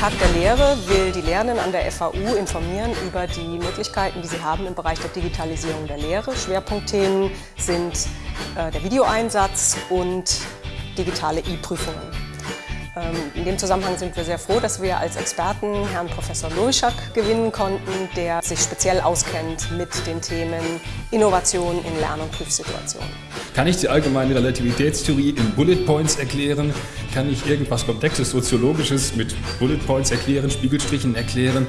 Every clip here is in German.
Tag der Lehre will die Lehrenden an der FAU informieren über die Möglichkeiten, die sie haben im Bereich der Digitalisierung der Lehre. Schwerpunktthemen sind äh, der Videoeinsatz und digitale E-Prüfungen. Ähm, in dem Zusammenhang sind wir sehr froh, dass wir als Experten Herrn Professor Lurschak gewinnen konnten, der sich speziell auskennt mit den Themen Innovation in Lern- und Prüfsituationen. Kann ich die allgemeine Relativitätstheorie in Bullet Points erklären? Kann ich irgendwas Komplexes, Soziologisches mit Bullet Points erklären, Spiegelstrichen erklären?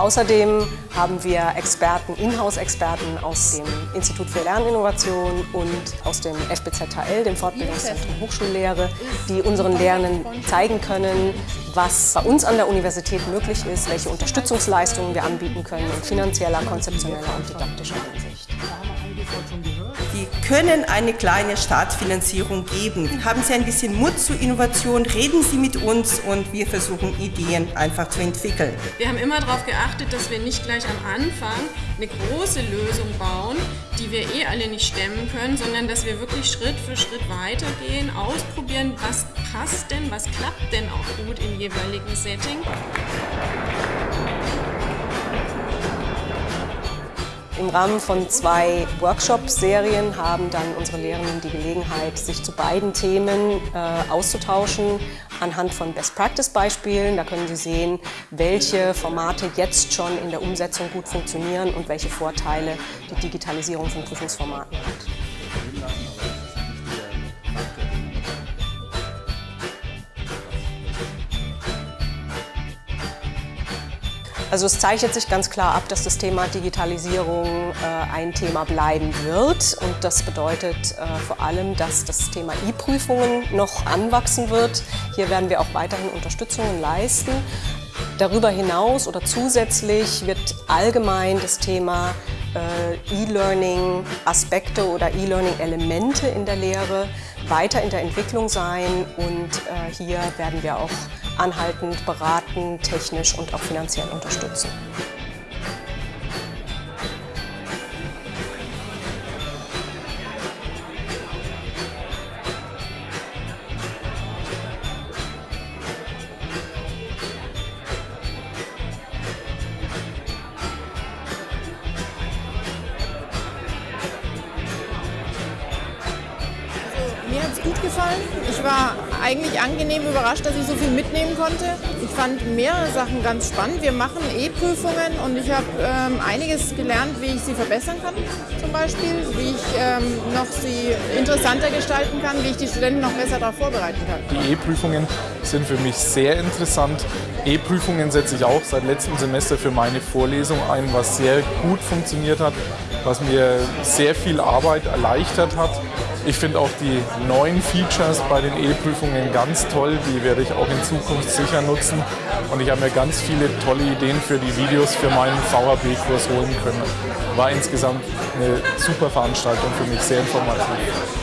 Außerdem haben wir Experten, Inhouse-Experten aus dem Institut für Lerninnovation und aus dem FBZHL, dem Fortbildungszentrum Hochschullehre, die unseren Lernenden zeigen können, was bei uns an der Universität möglich ist, welche Unterstützungsleistungen wir anbieten können in finanzieller, konzeptioneller und didaktischer Hinsicht. Können eine kleine Staatsfinanzierung geben. Haben Sie ein bisschen Mut zur Innovation, reden Sie mit uns und wir versuchen Ideen einfach zu entwickeln. Wir haben immer darauf geachtet, dass wir nicht gleich am Anfang eine große Lösung bauen, die wir eh alle nicht stemmen können, sondern dass wir wirklich Schritt für Schritt weitergehen, ausprobieren, was passt denn, was klappt denn auch gut im jeweiligen Setting. Im Rahmen von zwei Workshop-Serien haben dann unsere Lehrenden die Gelegenheit, sich zu beiden Themen äh, auszutauschen anhand von Best-Practice-Beispielen. Da können Sie sehen, welche Formate jetzt schon in der Umsetzung gut funktionieren und welche Vorteile die Digitalisierung von Prüfungsformaten hat. Also es zeichnet sich ganz klar ab, dass das Thema Digitalisierung äh, ein Thema bleiben wird. Und das bedeutet äh, vor allem, dass das Thema E-Prüfungen noch anwachsen wird. Hier werden wir auch weiterhin Unterstützungen leisten. Darüber hinaus oder zusätzlich wird allgemein das Thema E-Learning-Aspekte oder E-Learning-Elemente in der Lehre weiter in der Entwicklung sein und äh, hier werden wir auch anhaltend beraten, technisch und auch finanziell unterstützen. Gut gefallen. Ich war eigentlich angenehm überrascht, dass ich so viel mitnehmen konnte. Ich fand mehrere Sachen ganz spannend. Wir machen E-Prüfungen und ich habe ähm, einiges gelernt, wie ich sie verbessern kann, zum Beispiel, wie ich ähm, noch sie interessanter gestalten kann, wie ich die Studenten noch besser darauf vorbereiten kann. Die E-Prüfungen sind für mich sehr interessant. E-Prüfungen setze ich auch seit letztem Semester für meine Vorlesung ein, was sehr gut funktioniert hat, was mir sehr viel Arbeit erleichtert hat. Ich finde auch die neuen Features bei den E-Prüfungen ganz toll, die werde ich auch in Zukunft sicher nutzen. Und ich habe mir ganz viele tolle Ideen für die Videos für meinen VHB-Kurs holen können. War insgesamt eine super Veranstaltung für mich, sehr informativ.